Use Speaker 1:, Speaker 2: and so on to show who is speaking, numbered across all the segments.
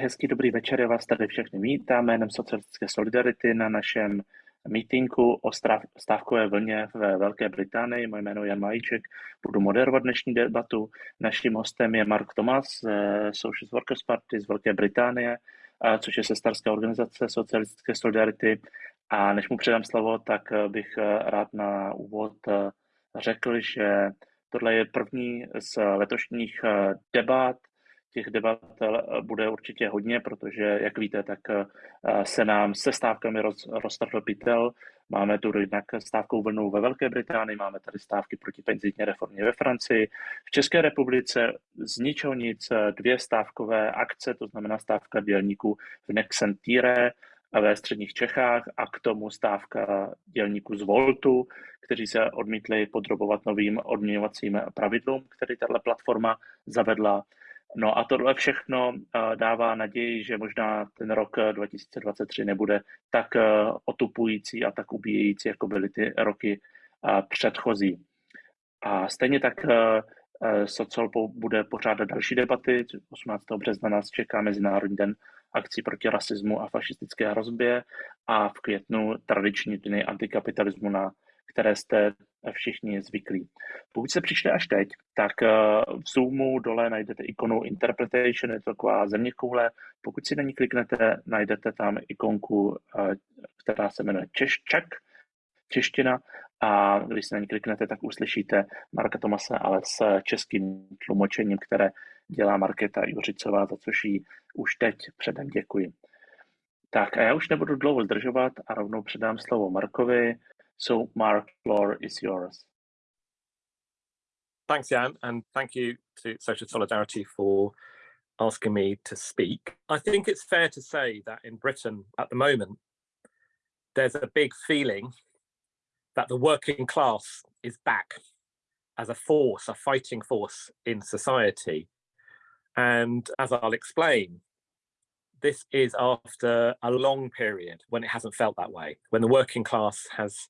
Speaker 1: hezký dobrý večer, já vás tady všechny vítám jménem Socialistické solidarity na našem mítinku o stávkové vlně ve Velké Británii. Moje jméno je Jan Majíček, budu moderovat dnešní debatu. Naším hostem je Mark Thomas z Social Workers Party z Velké Británie, což je sestarská organizace Socialistické solidarity. A než mu předám slovo, tak bych rád na úvod řekl, že tohle je první z letošních debat, těch debat eh, bude určitě hodně, protože, jak víte, tak eh, se nám se stávkami roz, roztrhl pytel. Máme tu jednak stávkou vlnu ve Velké Británii, máme tady stávky proti penzijní reformě ve Francii. V České republice z ničeho nic eh, dvě stávkové akce, to znamená stávka dělníků v Nexentire ve středních Čechách a k tomu stávka dělníků z Voltu, kteří se odmítli podrobovat novým odměňovacím pravidlům, které tato platforma zavedla. No a tohle všechno eh, dává naději, že možná ten rok 2023 eh, nebude tak eh, otupující a tak ubíjející, jako byly ty roky předchozí. A stejně tak Sociol bude pořádat další debaty. 18. března nás čeká Mezinárodní den akcí proti rasismu a fašistické hrozbě a v květnu tradiční dny antikapitalismu na které jste všichni zvyklí. Pokud se přišli až teď, tak eh, v Zoomu dole najdete ikonu Interpretation, je to taková země koule. Pokud si na ní kliknete, najdete tam ikonku, eh, která se jmenuje Češčak, čeština, a když si na ní kliknete, tak uslyšíte Marka Tomase, ale s českým tlumočením, které dělá Markéta Juřicová, za což jí už teď předem děkuji. Tak a já už nebudu dlouho zdržovat a rovnou předám slovo Markovi, So, Mark, floor is yours.
Speaker 2: Thanks, Jan, and thank you to Social Solidarity for asking me to speak. I think it's fair to say that in Britain at the moment, there's a big feeling that the working class is back as a force, a fighting force in society. And as I'll explain, this is after a long period when it hasn't felt that way, when the working class has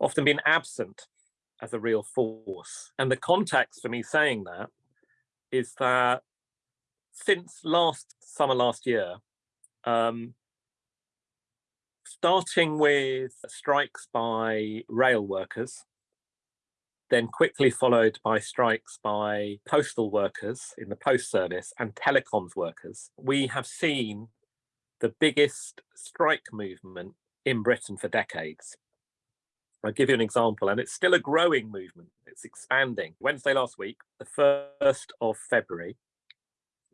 Speaker 2: often been absent as a real force. And the context for me saying that is that since last summer last year, um, starting with strikes by rail workers, then quickly followed by strikes by postal workers in the post service and telecoms workers, we have seen the biggest strike movement in Britain for decades. I'll give you an example, and it's still a growing movement. It's expanding. Wednesday last week, the 1st of February,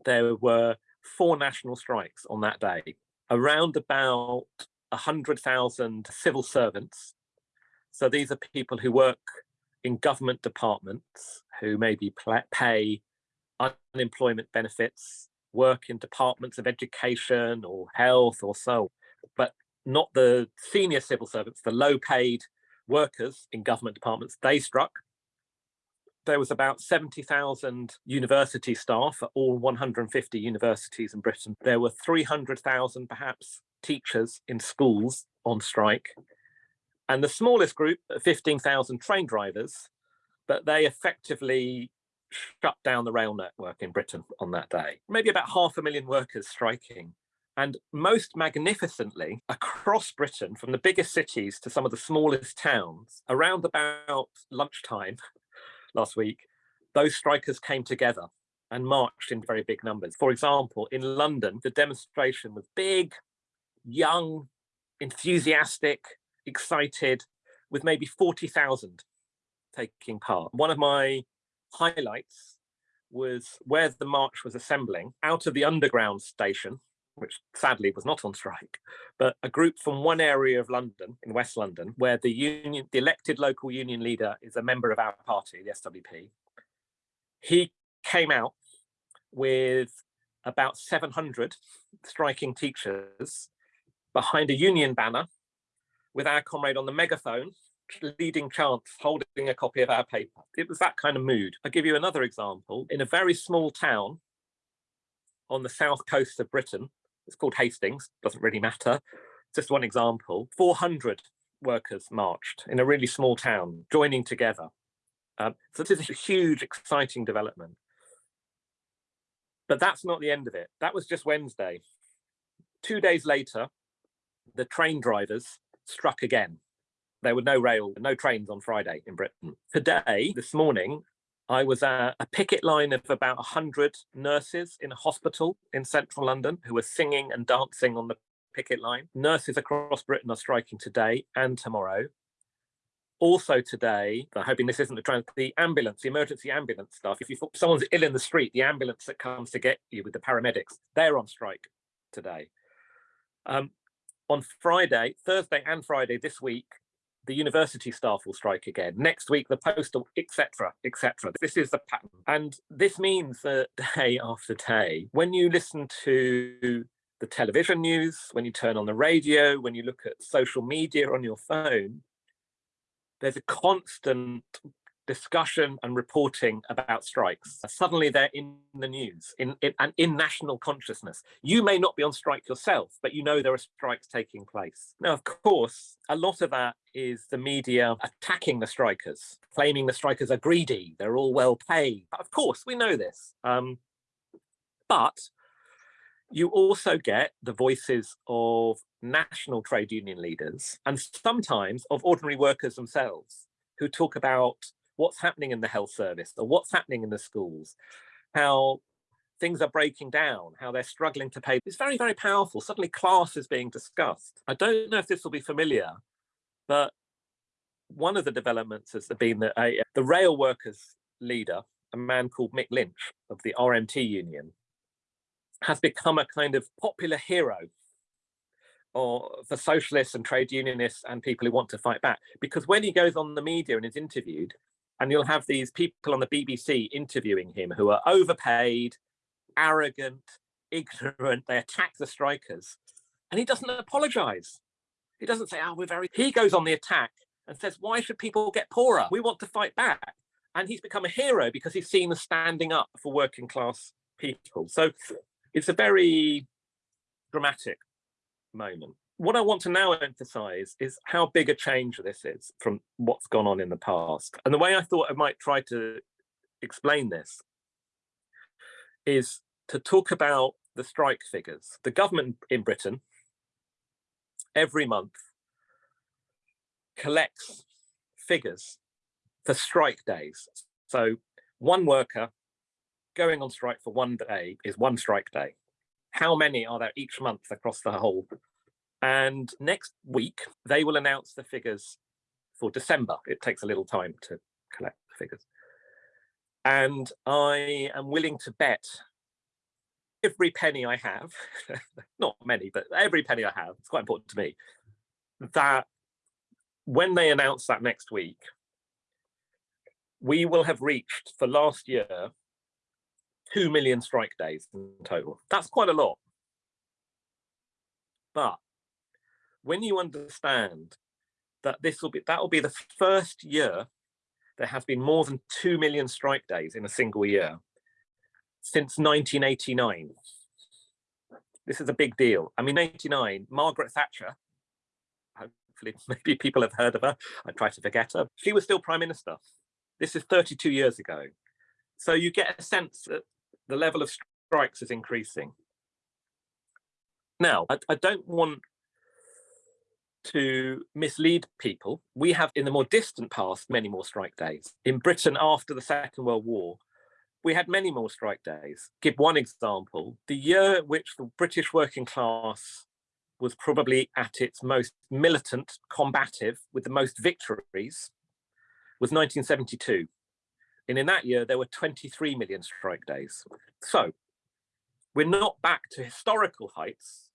Speaker 2: there were four national strikes on that day. Around about 100,000 civil servants. So these are people who work in government departments, who maybe pay unemployment benefits, work in departments of education or health or so, but not the senior civil servants, the low paid workers in government departments, they struck. There was about 70,000 university staff at all 150 universities in Britain. There were 300,000 perhaps teachers in schools on strike. And the smallest group, uh, 15,000 train drivers, but they effectively shut down the rail network in Britain on that day. Maybe about half a million workers striking and most magnificently, across Britain, from the biggest cities to some of the smallest towns, around about lunchtime last week, those strikers came together and marched in very big numbers. For example, in London, the demonstration was big, young, enthusiastic, excited, with maybe 40,000 taking part. One of my highlights was where the march was assembling out of the underground station which sadly was not on strike, but a group from one area of London, in West London, where the union, the elected local union leader is a member of our party, the SWP. He came out with about 700 striking teachers behind a union banner with our comrade on the megaphone leading chants holding a copy of our paper. It was that kind of mood. I'll give you another example. In a very small town on the south coast of Britain, it's called Hastings, doesn't really matter. Just one example, 400 workers marched in a really small town, joining together. Um, so this is a huge, exciting development. But that's not the end of it. That was just Wednesday. Two days later, the train drivers struck again. There were no rail, no trains on Friday in Britain. Today, this morning, I was at a picket line of about 100 nurses in a hospital in central London who were singing and dancing on the picket line. Nurses across Britain are striking today and tomorrow. Also today, I'm hoping this isn't the trend, the ambulance, the emergency ambulance stuff. If you someone's ill in the street, the ambulance that comes to get you with the paramedics, they're on strike today. Um, on Friday, Thursday and Friday this week, the university staff will strike again. Next week, the postal, etc., etc. This is the pattern. And this means that day after day, when you listen to the television news, when you turn on the radio, when you look at social media on your phone, there's a constant discussion and reporting about strikes. Suddenly they're in the news in, in, and in national consciousness. You may not be on strike yourself, but you know there are strikes taking place. Now, of course, a lot of that is the media attacking the strikers, claiming the strikers are greedy, they're all well paid. Of course, we know this. Um, but you also get the voices of national trade union leaders and sometimes of ordinary workers themselves who talk about what's happening in the health service or what's happening in the schools, how things are breaking down, how they're struggling to pay. It's very, very powerful. Suddenly class is being discussed. I don't know if this will be familiar, but one of the developments has been that a, the rail workers leader, a man called Mick Lynch of the RMT union, has become a kind of popular hero or for socialists and trade unionists and people who want to fight back. Because when he goes on the media and is interviewed, and you'll have these people on the BBC interviewing him who are overpaid, arrogant, ignorant, they attack the strikers, and he doesn't apologize. He doesn't say, oh, we're very, he goes on the attack and says, why should people get poorer? We want to fight back. And he's become a hero because he's seen as standing up for working class people. So it's a very dramatic moment. What I want to now emphasize is how big a change this is from what's gone on in the past. And the way I thought I might try to explain this is to talk about the strike figures. The government in Britain every month collects figures for strike days. So one worker going on strike for one day is one strike day. How many are there each month across the whole and next week, they will announce the figures for December. It takes a little time to collect the figures. And I am willing to bet every penny I have, not many, but every penny I have, it's quite important to me, that when they announce that next week, we will have reached for last year 2 million strike days in total. That's quite a lot. But when you understand that this will be that will be the first year there has been more than 2 million strike days in a single year since 1989 this is a big deal. I mean 89 margaret thatcher hopefully maybe people have heard of her i try to forget her she was still prime minister. This is 32 years ago. So you get a sense that the level of strikes is increasing. Now I, I don't want to mislead people, we have in the more distant past many more strike days. In Britain after the Second World War, we had many more strike days. Give one example, the year which the British working class was probably at its most militant, combative, with the most victories, was 1972. And in that year, there were 23 million strike days. So we're not back to historical heights,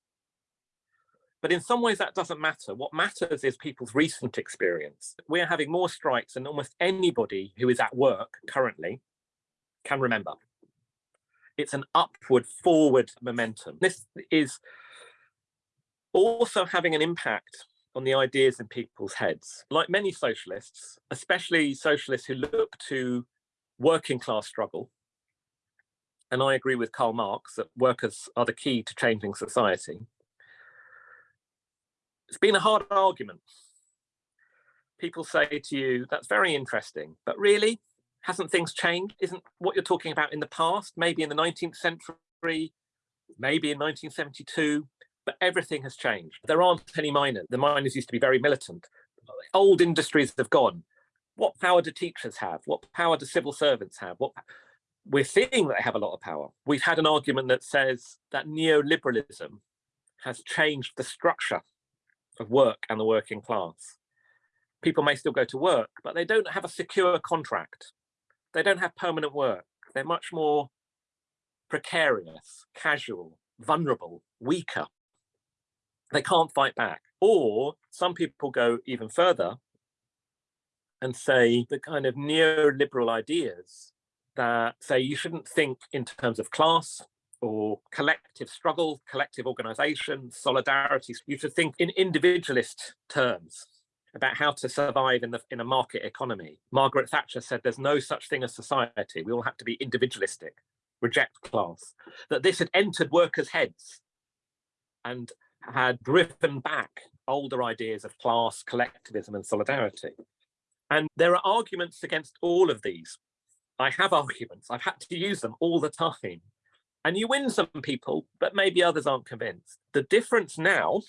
Speaker 2: but in some ways that doesn't matter. What matters is people's recent experience. We're having more strikes than almost anybody who is at work currently can remember. It's an upward, forward momentum. This is also having an impact on the ideas in people's heads. Like many socialists, especially socialists who look to working class struggle, and I agree with Karl Marx that workers are the key to changing society, it's been a hard argument. People say to you, that's very interesting, but really, Hasn't things changed? Isn't what you're talking about in the past, maybe in the 19th century, maybe in 1972, but everything has changed. There aren't any miners. The miners used to be very militant. Old industries have gone. What power do teachers have? What power do civil servants have? What we're seeing that they have a lot of power. We've had an argument that says that neoliberalism has changed the structure of work and the working class. People may still go to work, but they don't have a secure contract. They don't have permanent work. They're much more precarious, casual, vulnerable, weaker. They can't fight back. Or some people go even further and say the kind of neoliberal ideas that say you shouldn't think in terms of class or collective struggle, collective organization, solidarity. You should think in individualist terms about how to survive in the in a market economy. Margaret Thatcher said there's no such thing as society. We all have to be individualistic, reject class. That this had entered workers' heads and had driven back older ideas of class, collectivism and solidarity. And there are arguments against all of these. I have arguments, I've had to use them all the time. And you win some people, but maybe others aren't convinced. The difference now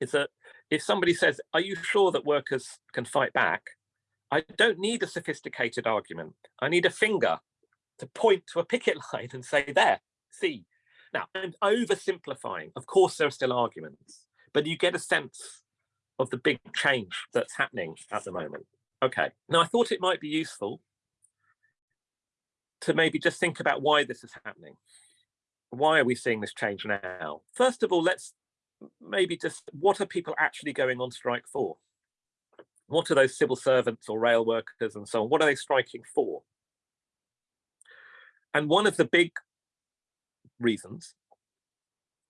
Speaker 2: is that if somebody says, are you sure that workers can fight back? I don't need a sophisticated argument. I need a finger to point to a picket line and say, there, see. Now, I'm oversimplifying. Of course, there are still arguments, but you get a sense of the big change that's happening at the moment. Okay, now I thought it might be useful to maybe just think about why this is happening. Why are we seeing this change now? First of all, let's maybe just, what are people actually going on strike for? What are those civil servants or rail workers and so on? What are they striking for? And one of the big reasons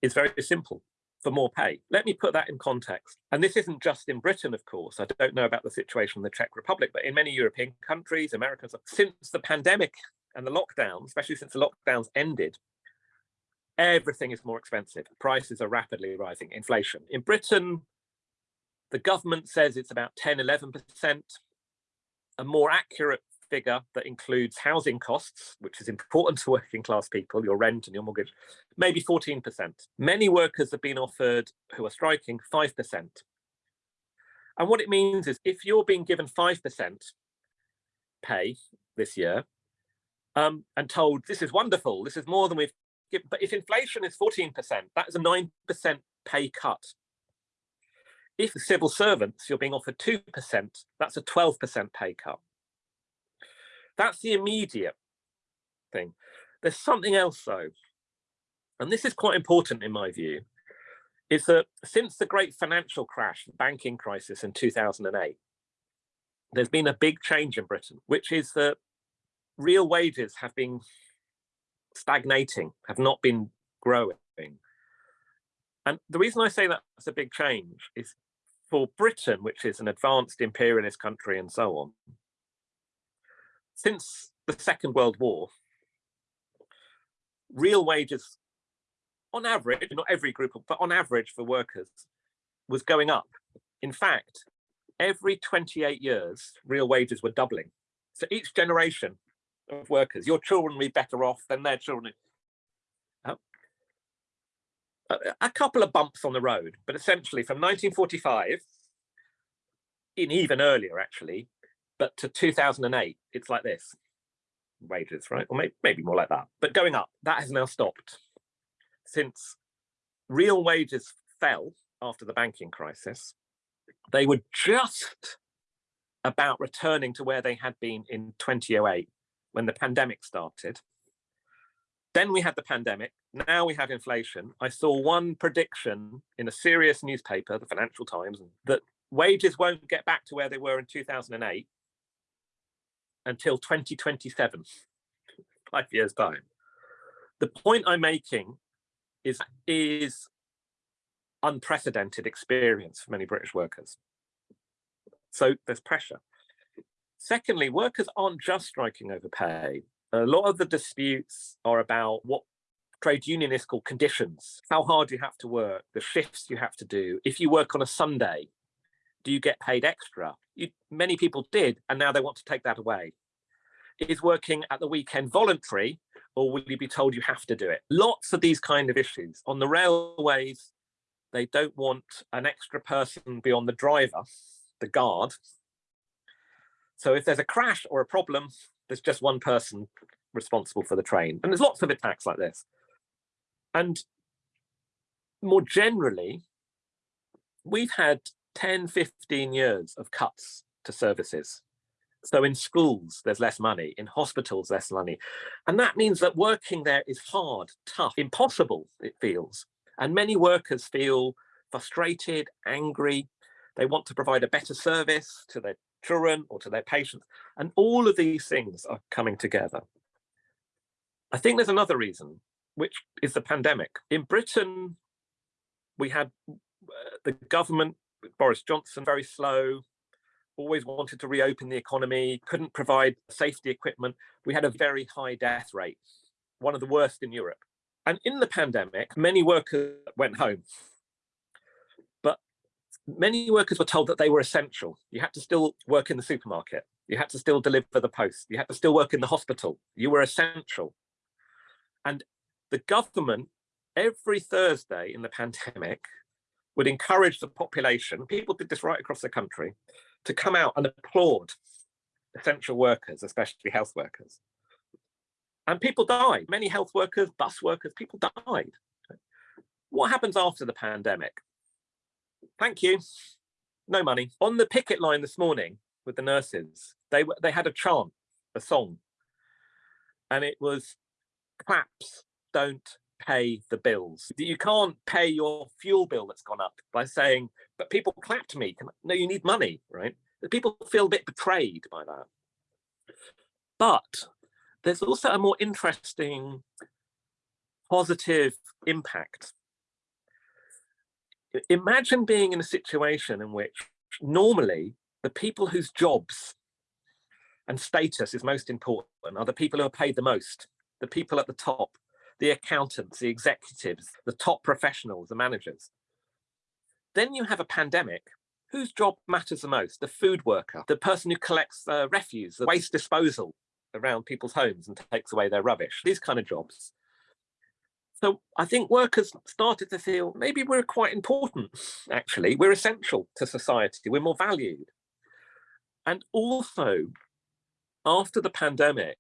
Speaker 2: is very simple for more pay. Let me put that in context. And this isn't just in Britain, of course. I don't know about the situation in the Czech Republic, but in many European countries, Americans, since the pandemic and the lockdown, especially since the lockdowns ended, everything is more expensive. Prices are rapidly rising, inflation. In Britain, the government says it's about 10, 11%. A more accurate figure that includes housing costs, which is important to working class people, your rent and your mortgage, maybe 14%. Many workers have been offered who are striking 5%. And what it means is if you're being given 5% pay this year um, and told this is wonderful, this is more than we've given, but if inflation is 14%, that is a 9% pay cut. If civil servants, you're being offered 2%, that's a 12% pay cut. That's the immediate thing. There's something else though, and this is quite important in my view, is that since the great financial crash, banking crisis in 2008, there's been a big change in Britain, which is that real wages have been stagnating, have not been growing. And the reason I say that's a big change is for Britain, which is an advanced imperialist country and so on, since the Second World War, real wages, on average, not every group, but on average for workers, was going up. In fact, every 28 years, real wages were doubling. So each generation of workers, your children will be better off than their children. Um, a, a couple of bumps on the road, but essentially from 1945, in even earlier actually, but to 2008, it's like this wages, right? Or maybe, maybe more like that, but going up, that has now stopped since real wages fell after the banking crisis. They were just about returning to where they had been in 2008 when the pandemic started. Then we had the pandemic, now we have inflation. I saw one prediction in a serious newspaper, the Financial Times, that wages won't get back to where they were in 2008 until 2027, five years time. The point I'm making is, is unprecedented experience for many British workers. So there's pressure. Secondly, workers aren't just striking over pay. A lot of the disputes are about what trade unionists call conditions, how hard you have to work, the shifts you have to do. If you work on a Sunday, do you get paid extra? You, many people did, and now they want to take that away. Is working at the weekend voluntary or will you be told you have to do it? Lots of these kind of issues. On the railways, they don't want an extra person beyond the driver, the guard. So if there's a crash or a problem, there's just one person responsible for the train. And there's lots of attacks like this. And more generally, we've had 10, 15 years of cuts to services. So in schools, there's less money, in hospitals, less money. And that means that working there is hard, tough, impossible, it feels. And many workers feel frustrated, angry. They want to provide a better service to their children or to their patients. And all of these things are coming together. I think there's another reason, which is the pandemic. In Britain, we had uh, the government, Boris Johnson, very slow, always wanted to reopen the economy, couldn't provide safety equipment. We had a very high death rate, one of the worst in Europe. And in the pandemic, many workers went home. Many workers were told that they were essential. You had to still work in the supermarket. You had to still deliver the post. You had to still work in the hospital. You were essential. And the government, every Thursday in the pandemic, would encourage the population, people did this right across the country, to come out and applaud essential workers, especially health workers. And people died, many health workers, bus workers, people died. What happens after the pandemic? Thank you, no money. On the picket line this morning with the nurses, they, they had a chant, a song, and it was claps don't pay the bills. You can't pay your fuel bill that's gone up by saying, but people clapped me. No, you need money, right? People feel a bit betrayed by that. But there's also a more interesting positive impact. Imagine being in a situation in which normally the people whose jobs and status is most important are the people who are paid the most, the people at the top, the accountants, the executives, the top professionals, the managers. Then you have a pandemic. Whose job matters the most? The food worker, the person who collects uh, refuse, the waste disposal around people's homes and takes away their rubbish, these kind of jobs. So I think workers started to feel maybe we're quite important, actually. We're essential to society. We're more valued. And also, after the pandemic,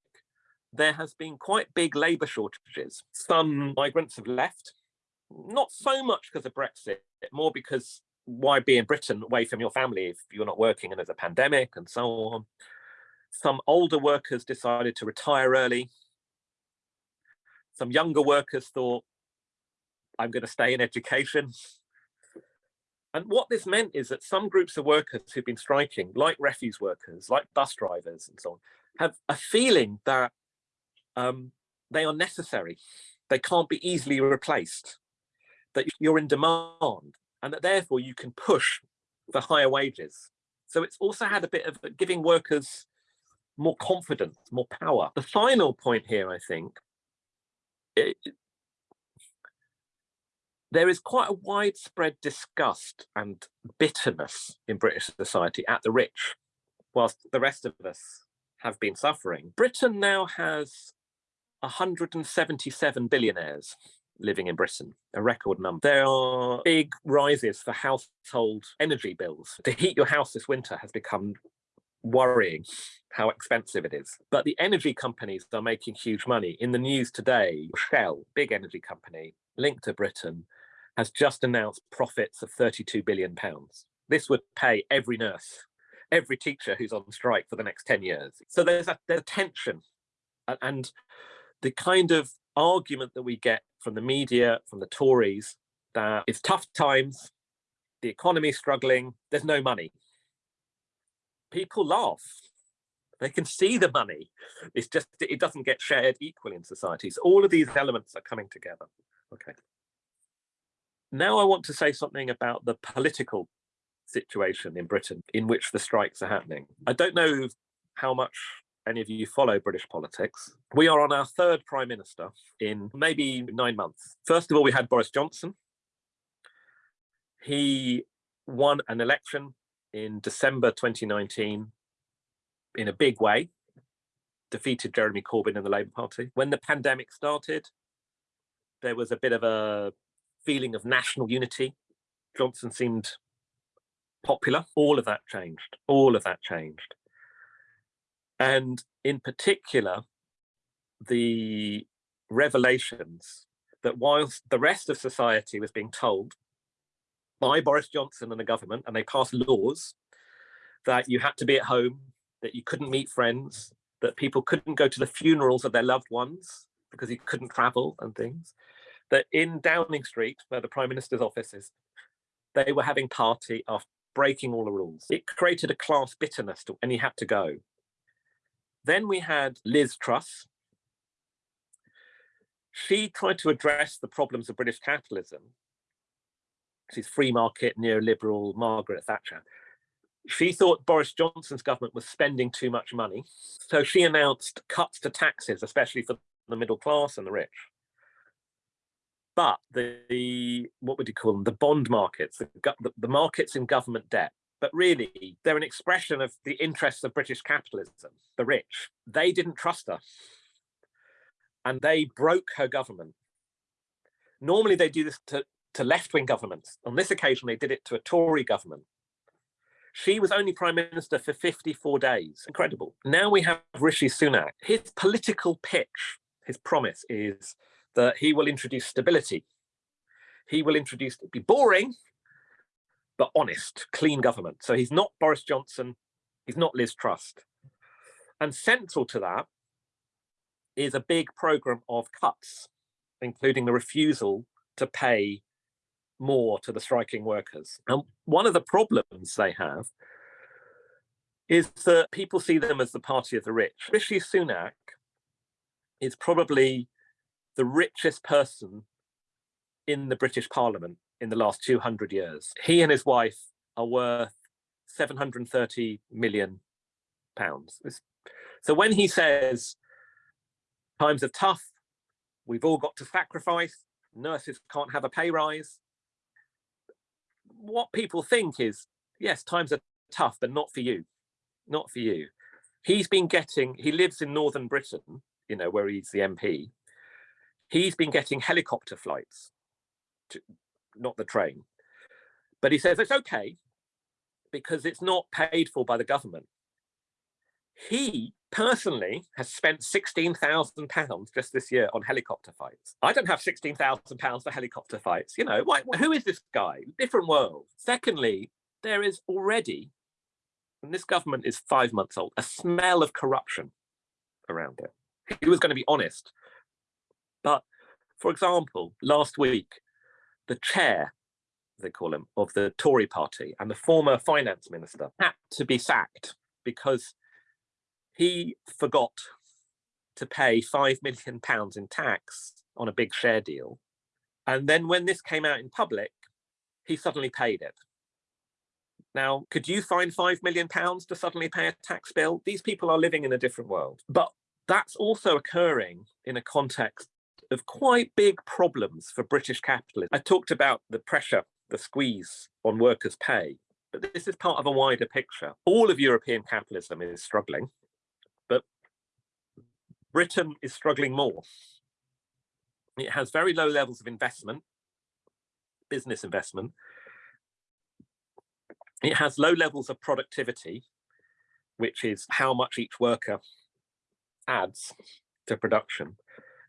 Speaker 2: there has been quite big labour shortages. Some migrants have left, not so much because of Brexit, more because why be in Britain away from your family if you're not working and there's a pandemic and so on. Some older workers decided to retire early. Some younger workers thought, I'm going to stay in education. And what this meant is that some groups of workers who've been striking, like refuse workers, like bus drivers and so on, have a feeling that um, they are necessary. They can't be easily replaced, that you're in demand and that therefore you can push for higher wages. So it's also had a bit of giving workers more confidence, more power. The final point here, I think, it, there is quite a widespread disgust and bitterness in British society at the rich, whilst the rest of us have been suffering. Britain now has 177 billionaires living in Britain, a record number. There are big rises for household energy bills. To heat your house this winter has become worrying how expensive it is. But the energy companies are making huge money. In the news today, Shell, big energy company linked to Britain, has just announced profits of 32 billion pounds. This would pay every nurse, every teacher who's on strike for the next 10 years. So there's a, there's a tension and the kind of argument that we get from the media, from the Tories, that it's tough times, the economy's struggling, there's no money. People laugh. They can see the money. It's just, it doesn't get shared equally in society. So all of these elements are coming together. Okay. Now I want to say something about the political situation in Britain in which the strikes are happening. I don't know how much any of you follow British politics, we are on our third Prime Minister in maybe nine months. First of all, we had Boris Johnson. He won an election in December 2019 in a big way, defeated Jeremy Corbyn and the Labour Party. When the pandemic started, there was a bit of a feeling of national unity. Johnson seemed popular. All of that changed. All of that changed. And in particular, the revelations that whilst the rest of society was being told by Boris Johnson and the government, and they passed laws that you had to be at home, that you couldn't meet friends, that people couldn't go to the funerals of their loved ones because you couldn't travel and things, that in Downing Street, where the Prime Minister's office is, they were having party after breaking all the rules. It created a class bitterness to, and he had to go. Then we had Liz Truss. She tried to address the problems of British capitalism. She's free market, neoliberal Margaret Thatcher. She thought Boris Johnson's government was spending too much money. So she announced cuts to taxes, especially for the middle class and the rich. But the, the what would you call them? The bond markets, the, the, the markets in government debt but really they're an expression of the interests of British capitalism, the rich. They didn't trust her and they broke her government. Normally they do this to, to left-wing governments. On this occasion, they did it to a Tory government. She was only prime minister for 54 days. Incredible. Now we have Rishi Sunak. His political pitch, his promise is that he will introduce stability. He will introduce, be boring, but honest, clean government. So he's not Boris Johnson, he's not Liz Truss. And central to that is a big program of cuts, including the refusal to pay more to the striking workers. And one of the problems they have is that people see them as the party of the rich. Rishi Sunak is probably the richest person in the British Parliament in the last 200 years. He and his wife are worth 730 million pounds. So when he says times are tough, we've all got to sacrifice, nurses can't have a pay rise, what people think is, yes, times are tough, but not for you, not for you. He's been getting, he lives in Northern Britain, you know, where he's the MP. He's been getting helicopter flights to, not the train. But he says it's okay because it's not paid for by the government. He personally has spent £16,000 just this year on helicopter fights. I don't have £16,000 for helicopter fights. You know, why, who is this guy? Different world. Secondly, there is already, and this government is five months old, a smell of corruption around it. He was going to be honest. But for example, last week, the chair, they call him, of the Tory party and the former finance minister had to be sacked because he forgot to pay five million pounds in tax on a big share deal. And then when this came out in public, he suddenly paid it. Now, could you find five million pounds to suddenly pay a tax bill? These people are living in a different world. But that's also occurring in a context of quite big problems for British capitalism. I talked about the pressure, the squeeze on workers' pay, but this is part of a wider picture. All of European capitalism is struggling, Britain is struggling more. It has very low levels of investment, business investment. It has low levels of productivity, which is how much each worker adds to production.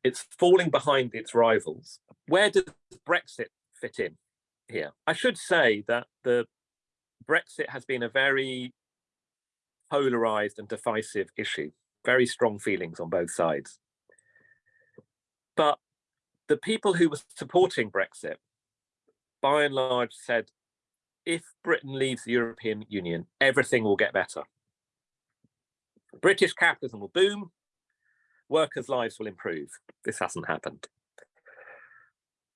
Speaker 2: It's falling behind its rivals. Where does Brexit fit in here? I should say that the Brexit has been a very polarized and divisive issue, very strong feelings on both sides. But the people who were supporting Brexit, by and large said, if Britain leaves the European Union, everything will get better. British capitalism will boom, workers' lives will improve. This hasn't happened.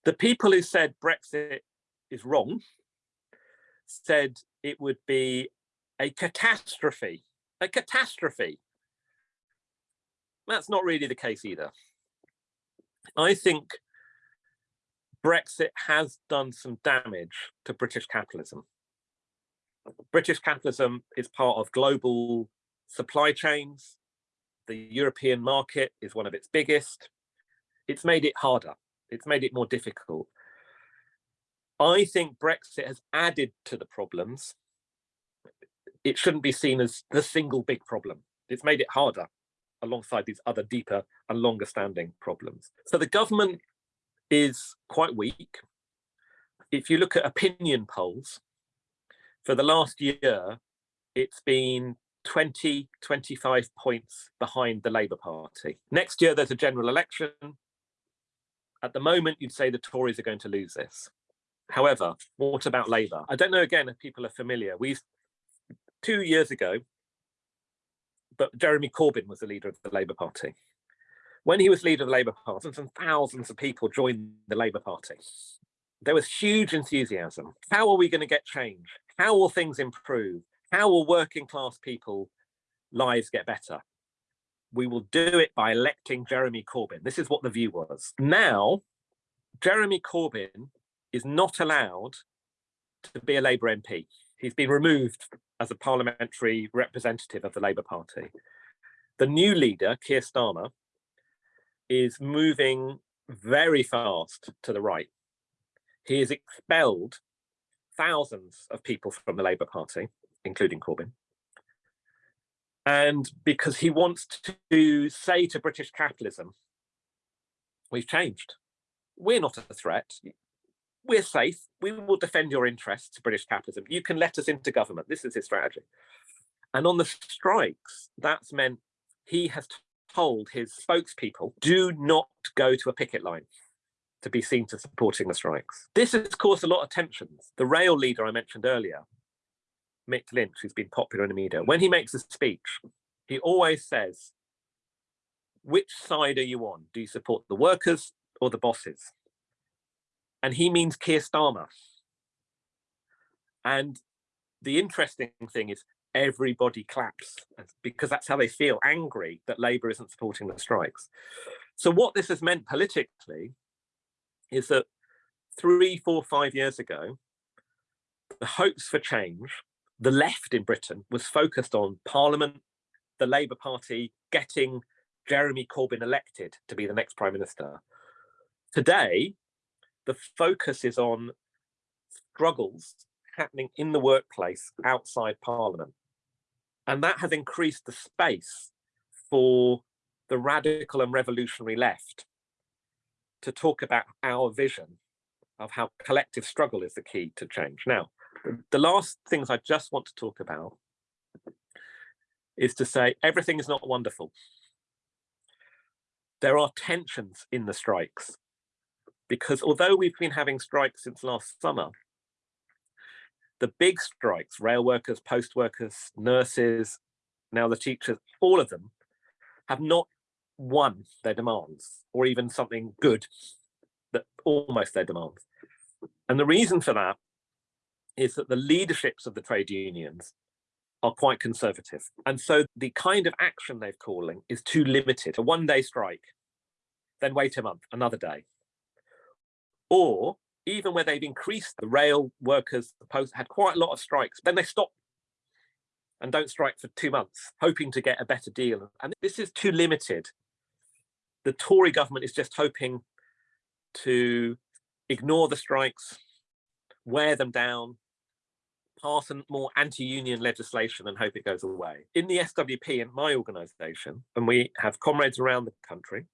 Speaker 2: The people who said Brexit is wrong said it would be a catastrophe, a catastrophe. That's not really the case either. I think Brexit has done some damage to British capitalism. British capitalism is part of global supply chains The European market is one of its biggest. It's made it harder. It's made it more difficult. I think Brexit has added to the problems. It shouldn't be seen as the single big problem. It's made it harder alongside these other deeper and longer standing problems. So the government is quite weak. If you look at opinion polls, for the last year, it's been 20, 25 points behind the Labour Party. Next year, there's a general election. At the moment, you'd say the Tories are going to lose this. However, what about Labour? I don't know, again, if people are familiar. We've, Two years ago, but Jeremy Corbyn was the leader of the Labour Party. When he was leader of the Labour Party, thousands and thousands of people joined the Labour Party. There was huge enthusiasm. How are we going to get change? How will things improve? How will working class people lives get better? We will do it by electing Jeremy Corbyn. This is what the view was. Now, Jeremy Corbyn is not allowed to be a Labour MP. He's been removed as a parliamentary representative of the Labour Party. The new leader, Keir Starmer, is moving very fast to the right. He has expelled thousands of people from the Labour Party, including Corbyn. And because he wants to say to British capitalism, we've changed. We're not a threat we're safe. We will defend your interests, British capitalism. You can let us into government. This is his strategy. And on the strikes, that's meant he has told his spokespeople, do not go to a picket line to be seen to supporting the strikes. This has caused a lot of tensions. The rail leader I mentioned earlier, Mick Lynch, who's been popular in the media, when he makes a speech, he always says, which side are you on? Do you support the workers or the bosses? And he means Keir Starmer. And the interesting thing is everybody claps because that's how they feel angry that Labour isn't supporting the strikes. So what this has meant politically is that three, four, five years ago, the hopes for change, the left in Britain was focused on Parliament, the Labour Party getting Jeremy Corbyn elected to be the next Prime Minister. Today, the focus is on struggles happening in the workplace outside Parliament. And that has increased the space for the radical and revolutionary left to talk about our vision of how collective struggle is the key to change. Now, the last things I just want to talk about is to say everything is not wonderful. There are tensions in the strikes because although we've been having strikes since last summer, the big strikes, rail workers, post workers, nurses, now the teachers, all of them have not won their demands or even something good that almost their demands. And the reason for that is that the leaderships of the trade unions are quite conservative. And so the kind of action they're calling is too limited. A one day strike, then wait a month, another day, or even where they've increased the rail workers the post had quite a lot of strikes, then they stop and don't strike for two months, hoping to get a better deal. And this is too limited. The Tory government is just hoping to ignore the strikes, wear them down, pass more anti-union legislation and hope it goes away. In the SWP, in my organisation, and we have comrades around the country,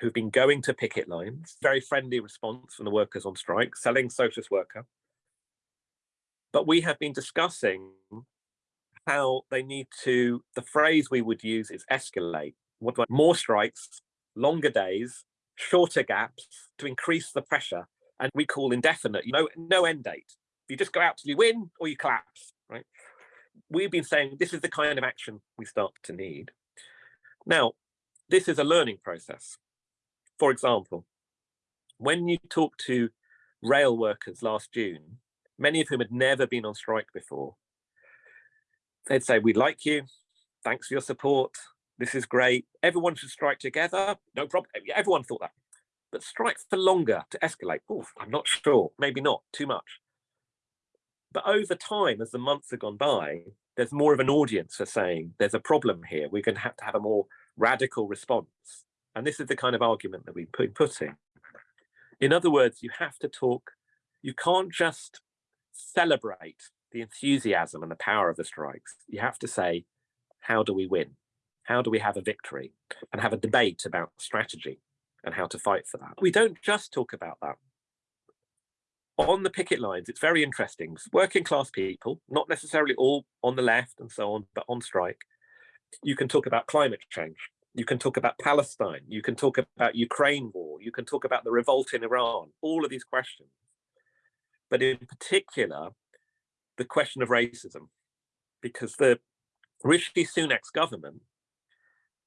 Speaker 2: who've been going to picket lines, very friendly response from the workers on strike, selling socialist worker. But we have been discussing how they need to, the phrase we would use is escalate. What do I, more strikes, longer days, shorter gaps to increase the pressure. And we call indefinite, you know, no end date. You just go out till you win or you collapse, right? We've been saying this is the kind of action we start to need. Now, this is a learning process. For example, when you talk to rail workers last June, many of whom had never been on strike before, they'd say, we like you, thanks for your support, this is great, everyone should strike together, no problem, everyone thought that. But strike for longer to escalate, I'm not sure, maybe not, too much. But over time, as the months have gone by, there's more of an audience for saying there's a problem here. We're going to have to have a more radical response. And this is the kind of argument that we've been putting. In other words, you have to talk, you can't just celebrate the enthusiasm and the power of the strikes. You have to say, how do we win? How do we have a victory? And have a debate about strategy and how to fight for that. We don't just talk about that. On the picket lines, it's very interesting. Working class people, not necessarily all on the left and so on, but on strike, you can talk about climate change. You can talk about Palestine. You can talk about Ukraine war. You can talk about the revolt in Iran, all of these questions. But in particular, the question of racism, because the Rishi Sunak's government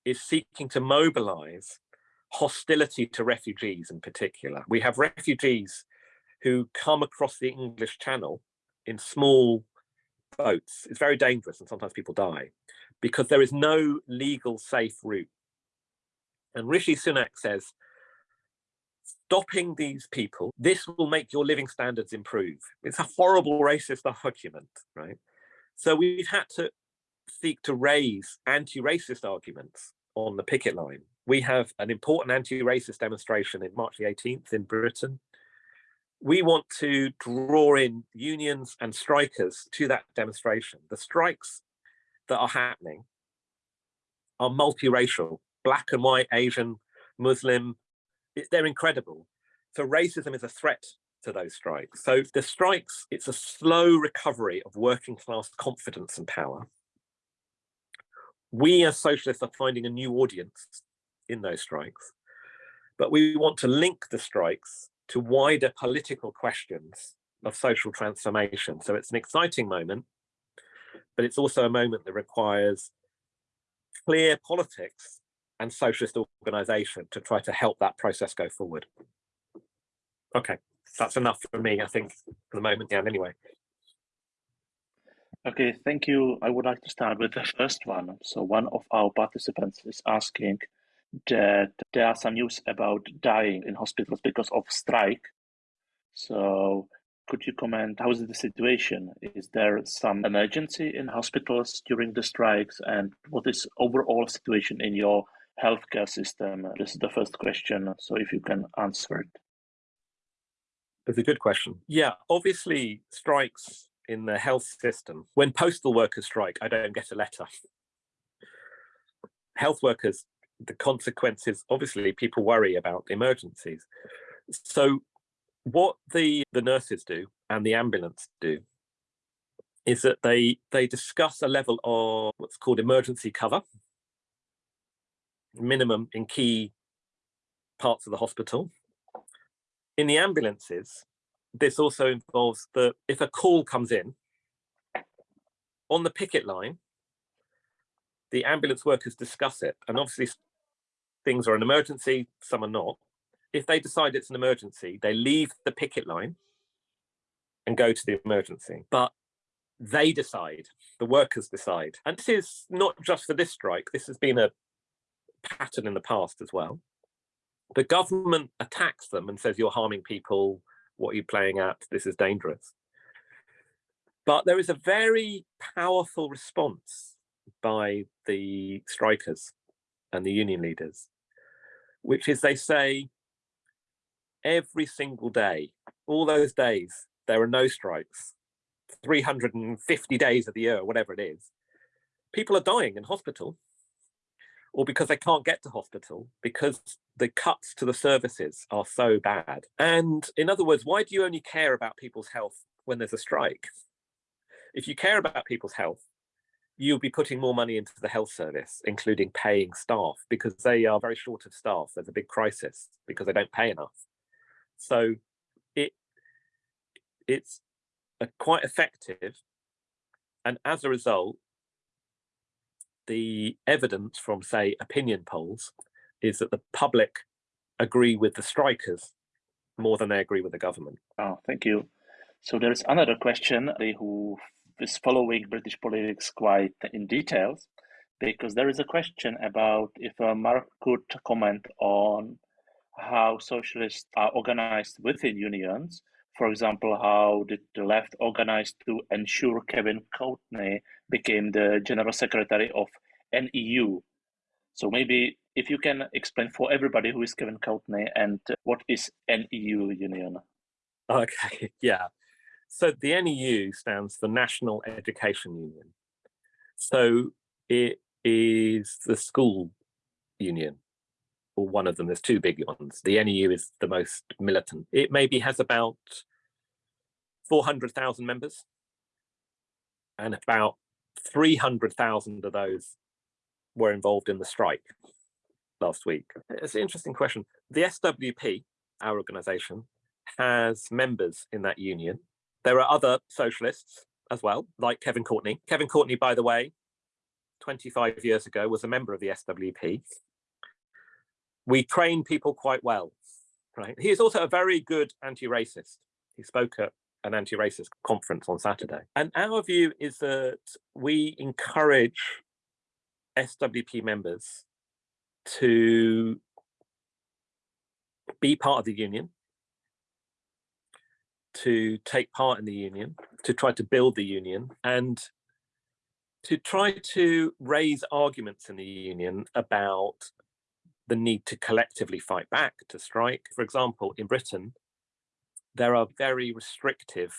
Speaker 2: is seeking to mobilize hostility to refugees in particular. We have refugees who come across the English Channel in small boats. It's very dangerous and sometimes people die because there is no legal safe route. And Rishi Sunak says, stopping these people, this will make your living standards improve. It's a horrible racist argument, right? So we've had to seek to raise anti-racist arguments on the picket line. We have an important anti-racist demonstration in March the 18th in Britain. We want to draw in unions and strikers to that demonstration. The strikes that are happening are multiracial, black and white, Asian, Muslim, they're incredible. So racism is a threat to those strikes. So the strikes, it's a slow recovery of working class confidence and power we as socialists are finding a new audience in those strikes, but we want to link the strikes to wider political questions of social transformation. So it's an exciting moment, but it's also a moment that requires clear politics and socialist organization to try to help that process go forward. Okay, that's enough for me, I think, for the moment, yeah, anyway.
Speaker 1: Okay, thank you. I would like to start with the first one. So one of our participants is asking that there are some news about dying in hospitals because of strike. So could you comment, how is the situation? Is there some emergency in hospitals during the strikes? And what is overall situation in your healthcare system? This is the first question. So if you can answer it.
Speaker 2: It's a good question. Yeah, obviously strikes in the health system. When postal workers strike, I don't get a letter. Health workers, the consequences, obviously people worry about emergencies. So what the, the nurses do and the ambulance do is that they, they discuss a level of what's called emergency cover, minimum in key parts of the hospital. In the ambulances, this also involves that if a call comes in on the picket line, the ambulance workers discuss it. And obviously things are an emergency, some are not. If they decide it's an emergency, they leave the picket line and go to the emergency. But they decide, the workers decide. And this is not just for this strike, this has been a pattern in the past as well. The government attacks them and says you're harming people, what are you playing at? This is dangerous. But there is a very powerful response by the strikers and the union leaders, which is they say every single day, all those days, there are no strikes, 350 days of the year, whatever it is, people are dying in hospital or because they can't get to hospital because the cuts to the services are so bad. And in other words, why do you only care about people's health when there's a strike? If you care about people's health, you'll be putting more money into the health service, including paying staff, because they are very short of staff. There's a big crisis because they don't pay enough. So it it's a, quite effective. And as a result, the evidence from, say, opinion polls is that the public agree with the strikers more than they agree with the government.
Speaker 1: Oh, thank you. So there is another question who is following British politics quite in details, because there is a question about if uh, Mark could comment on how socialists are organized within unions. for example, how did the left organize to ensure Kevin Courtney became the general secretary of NEU? So maybe if you can explain for everybody who is Kevin Courtney and what is NEU Union?
Speaker 2: Okay, yeah. So the NEU stands for National Education Union. So it is the school union, or one of them. There's two big ones. The NEU is the most militant. It maybe has about 400,000 members, and about 300,000 of those were involved in the strike last week. It's an interesting question. The SWP, our organization, has members in that union. There are other socialists as well, like Kevin Courtney. Kevin Courtney, by the way, 25 years ago was a member of the SWP. We train people quite well, right? He is also a very good anti-racist. He spoke at an anti-racist conference on Saturday. And our view is that we encourage SWP members to be part of the union, to take part in the union, to try to build the union, and to try to raise arguments in the union about the need to collectively fight back, to strike. For example, in Britain, there are very restrictive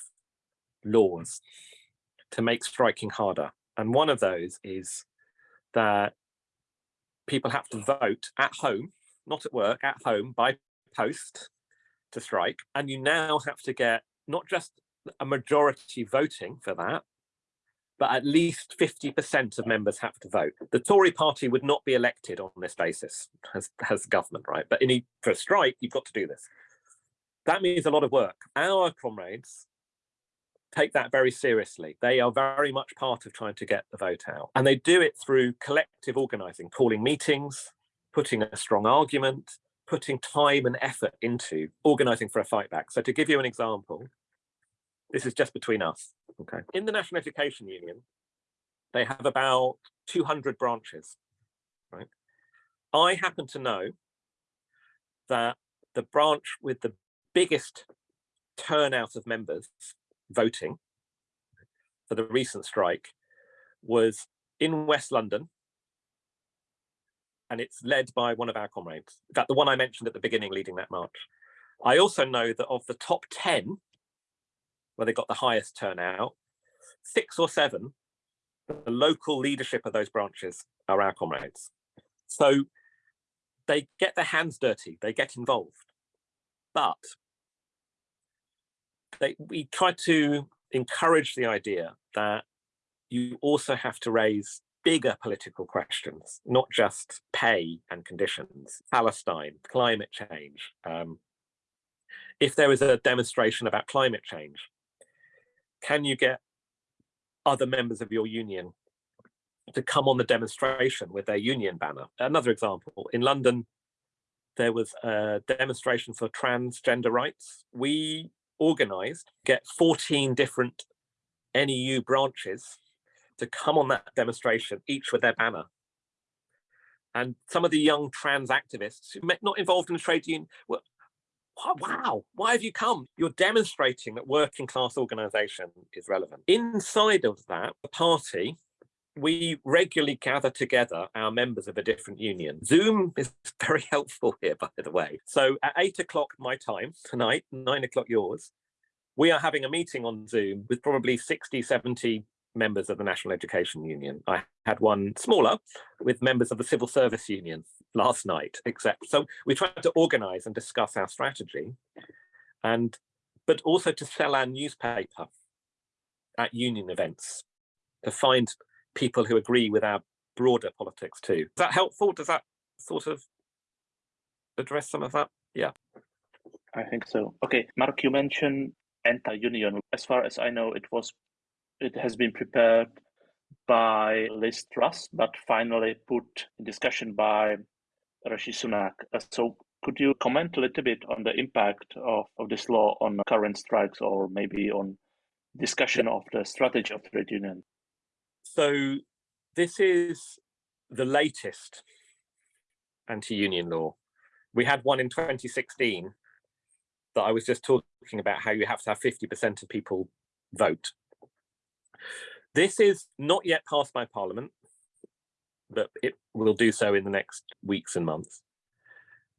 Speaker 2: laws to make striking harder. And one of those is that people have to vote at home, not at work, at home by post to strike. And you now have to get not just a majority voting for that, but at least 50% of members have to vote. The Tory party would not be elected on this basis as, as government, right? But in, for a strike, you've got to do this. That means a lot of work. Our comrades take that very seriously. They are very much part of trying to get the vote out. And they do it through collective organizing, calling meetings, putting a strong argument, putting time and effort into organizing for a fight back. So to give you an example, this is just between us. Okay. In the National Education Union, they have about 200 branches, right? I happen to know that the branch with the biggest turnout of members voting for the recent strike was in West London, and it's led by one of our comrades. In fact, the one I mentioned at the beginning leading that march. I also know that of the top 10, where they got the highest turnout, six or seven, the local leadership of those branches are our comrades. So they get their hands dirty, they get involved. But they, we try to encourage the idea that you also have to raise bigger political questions, not just pay and conditions, Palestine, climate change. Um, if there is a demonstration about climate change, can you get other members of your union to come on the demonstration with their union banner? Another example, in London, there was a demonstration for transgender rights. We organized, get 14 different NEU branches to come on that demonstration, each with their banner. And some of the young trans activists who met not involved in the trade union were, wow, why have you come? You're demonstrating that working class organization is relevant. Inside of that, the party, we regularly gather together our members of a different union. Zoom is very helpful here, by the way. So at eight o'clock my time tonight, nine o'clock yours, we are having a meeting on Zoom with probably 60, 70 members of the National Education Union. I had one smaller with members of the Civil Service Union last night, except so we tried to organize and discuss our strategy and but also to sell our newspaper at union events to find people who agree with our broader politics too. Is that helpful? Does that sort of address some of that? Yeah.
Speaker 1: I think so. Okay, Mark, you mentioned anti-union. As far as I know, it was it has been prepared by Liz Truss, but finally put in discussion by Rishi Sunak. Uh, so could you comment a little bit on the impact of, of this law on current strikes or maybe on discussion of the strategy of trade union?
Speaker 2: So this is the latest anti-union law. We had one in 2016 that I was just talking about how you have to have 50% of people vote. This is not yet passed by Parliament, but it will do so in the next weeks and months.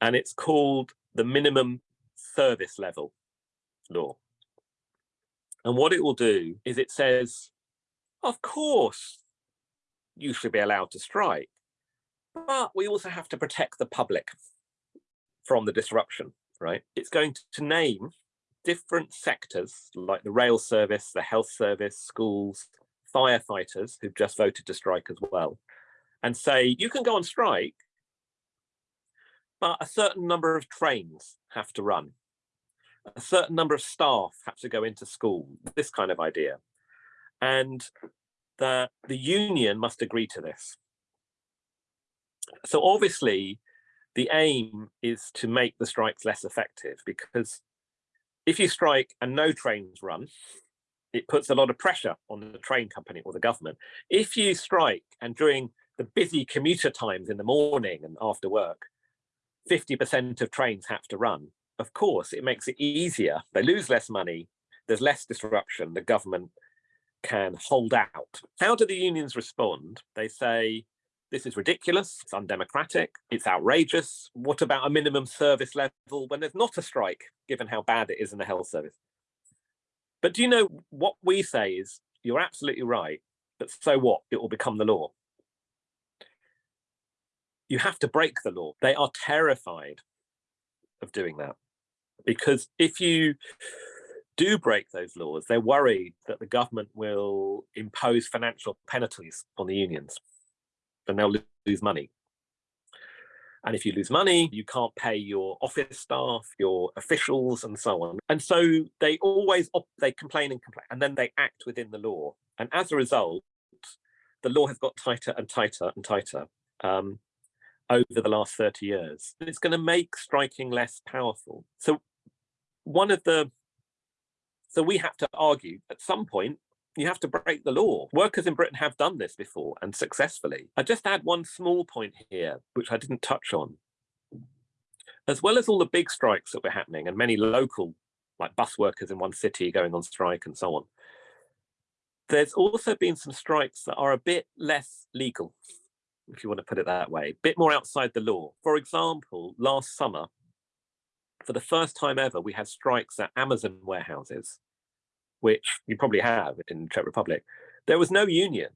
Speaker 2: And it's called the minimum service level law. And what it will do is it says, of course, you should be allowed to strike, but we also have to protect the public from the disruption, right? It's going to name different sectors like the rail service, the health service, schools, firefighters who've just voted to strike as well, and say, you can go on strike, but a certain number of trains have to run. A certain number of staff have to go into school, this kind of idea. And the, the union must agree to this. So obviously, the aim is to make the strikes less effective because if you strike and no trains run, it puts a lot of pressure on the train company or the government. If you strike and during the busy commuter times in the morning and after work, 50% of trains have to run, of course, it makes it easier. They lose less money, there's less disruption, the government can hold out. How do the unions respond? They say, this is ridiculous, it's undemocratic, it's outrageous. What about a minimum service level when there's not a strike, given how bad it is in the health service? But do you know what we say is, you're absolutely right, but so what? It will become the law. You have to break the law. They are terrified of doing that because if you do break those laws, they're worried that the government will impose financial penalties on the unions and they'll lose money. And if you lose money, you can't pay your office staff, your officials, and so on. And so they always they complain and complain, and then they act within the law. And as a result, the law has got tighter and tighter and tighter um, over the last 30 years. And it's going to make striking less powerful. So one of the so we have to argue at some point you have to break the law. Workers in Britain have done this before and successfully. I just add one small point here, which I didn't touch on. As well as all the big strikes that were happening and many local, like bus workers in one city going on strike and so on, there's also been some strikes that are a bit less legal, if you want to put it that way, a bit more outside the law. For example, last summer, for the first time ever, we had strikes at Amazon warehouses which you probably have in the Czech Republic, there was no union.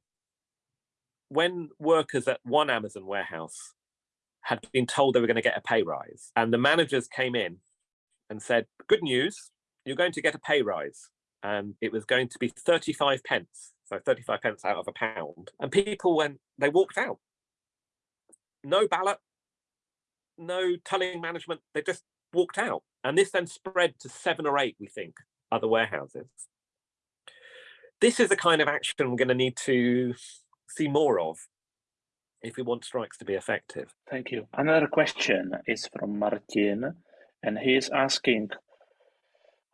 Speaker 2: When workers at one Amazon warehouse had been told they were going to get a pay rise and the managers came in and said, good news, you're going to get a pay rise. And it was going to be 35 pence, so 35 pence out of a pound. And people went, they walked out. No ballot, no telling management, they just walked out. And this then spread to seven or eight, we think, other warehouses this is the kind of action we're going to need to see more of if we want strikes to be effective.
Speaker 1: Thank you. Another question is from Martin, and he is asking,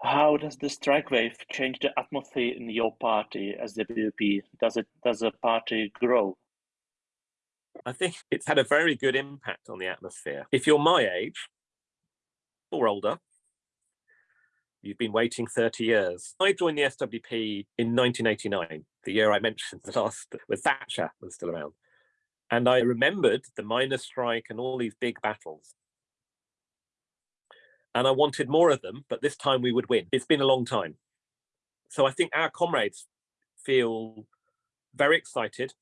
Speaker 1: how does the strike wave change the atmosphere in your party as the SWP? Does it does the party grow?
Speaker 2: I think it's had a very good impact on the atmosphere. If you're my age or older, You've been waiting 30 years. I joined the SWP in 1989, the year I mentioned the last, when Thatcher was still around. And I remembered the miners' strike and all these big battles. And I wanted more of them, but this time we would win. It's been a long time. So I think our comrades feel very excited,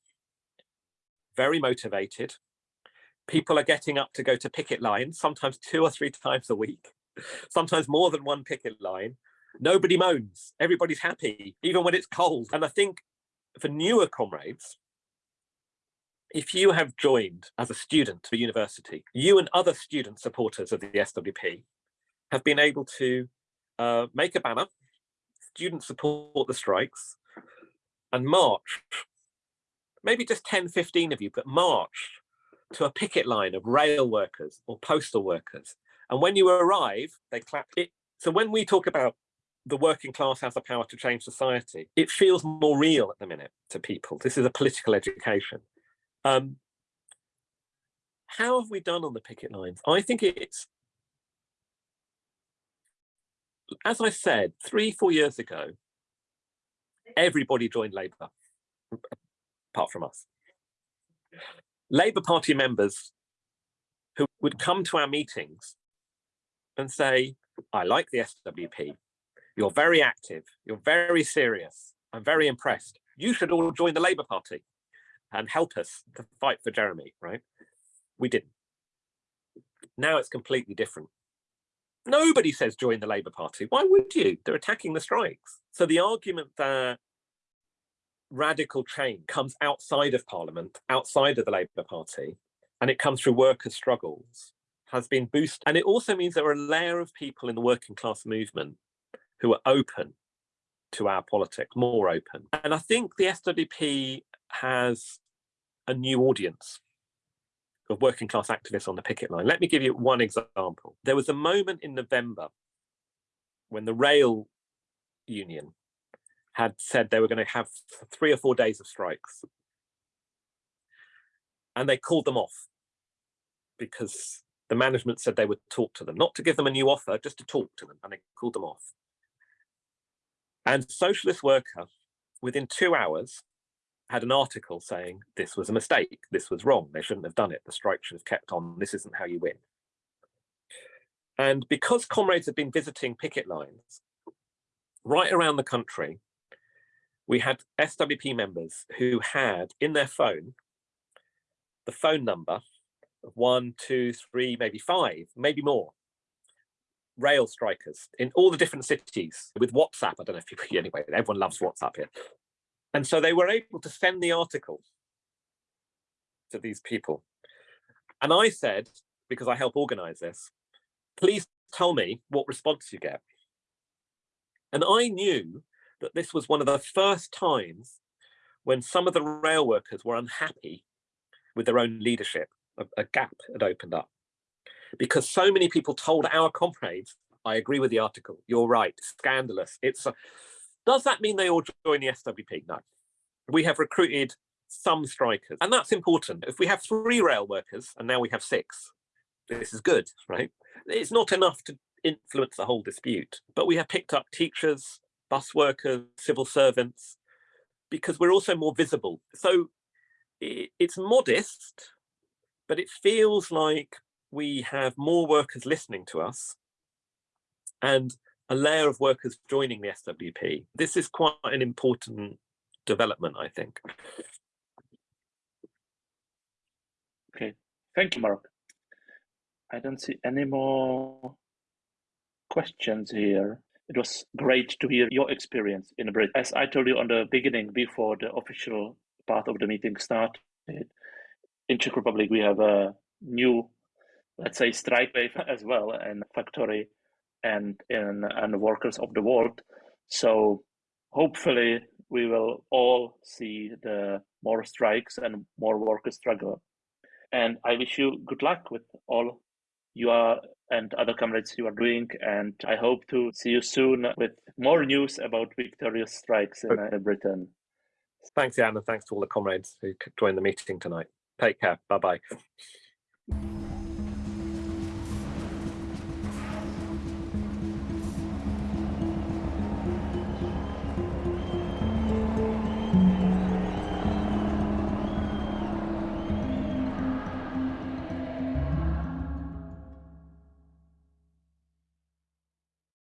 Speaker 2: very motivated. People are getting up to go to picket lines, sometimes two or three times a week sometimes more than one picket line. Nobody moans, everybody's happy, even when it's cold. And I think for newer comrades, if you have joined as a student to a university, you and other student supporters of the SWP have been able to uh, make a banner, students support the strikes, and march, maybe just 10, 15 of you, but march to a picket line of rail workers or postal workers and when you arrive, they clap it. So when we talk about the working class has the power to change society, it feels more real at the minute to people. This is a political education. Um, how have we done on the picket lines? I think it's as I said, three, four years ago, everybody joined Labour, apart from us. Labour Party members who would come to our meetings and say, I like the SWP, you're very active, you're very serious, I'm very impressed. You should all join the Labour Party and help us to fight for Jeremy, right? We didn't. Now it's completely different. Nobody says join the Labour Party. Why would you? They're attacking the strikes. So the argument that radical change comes outside of Parliament, outside of the Labour Party, and it comes through workers' struggles, has been boosted. And it also means there are a layer of people in the working class movement who are open to our politics, more open. And I think the SWP has a new audience of working class activists on the picket line. Let me give you one example. There was a moment in November when the rail union had said they were going to have three or four days of strikes. And they called them off because the management said they would talk to them, not to give them a new offer, just to talk to them, and they called them off. And Socialist Worker, within two hours, had an article saying this was a mistake, this was wrong, they shouldn't have done it, the strike should have kept on, this isn't how you win. And because comrades have been visiting picket lines right around the country, we had SWP members who had in their phone the phone number one, two, three, maybe five, maybe more rail strikers in all the different cities with WhatsApp. I don't know if people, anyway, everyone loves WhatsApp here. And so they were able to send the article to these people. And I said, because I help organize this, please tell me what response you get. And I knew that this was one of the first times when some of the rail workers were unhappy with their own leadership, a, a gap had opened up. Because so many people told our comrades, I agree with the article, you're right, scandalous. It's a, Does that mean they all join the SWP? No. We have recruited some strikers, and that's important. If we have three rail workers and now we have six, this is good, right? It's not enough to influence the whole dispute, but we have picked up teachers, bus workers, civil servants, because we're also more visible. So it's modest, but it feels like we have more workers listening to us and a layer of workers joining the SWP. This is quite an important development, I think.
Speaker 1: Okay, thank you, Mark. I don't see any more questions here. It was great to hear your experience in Britain. As I told you on the beginning, before the official part of the meeting started, in Czech Republic we have a new, let's say, strike wave as well, and factory and in and workers of the world. So hopefully we will all see the more strikes and more workers struggle. And I wish you good luck with all you are and other comrades you are doing. And I hope to see you soon with more news about victorious strikes in uh, Britain.
Speaker 2: Thanks, Jan, and thanks to all the comrades who joined the meeting tonight. Take care. Bye-bye.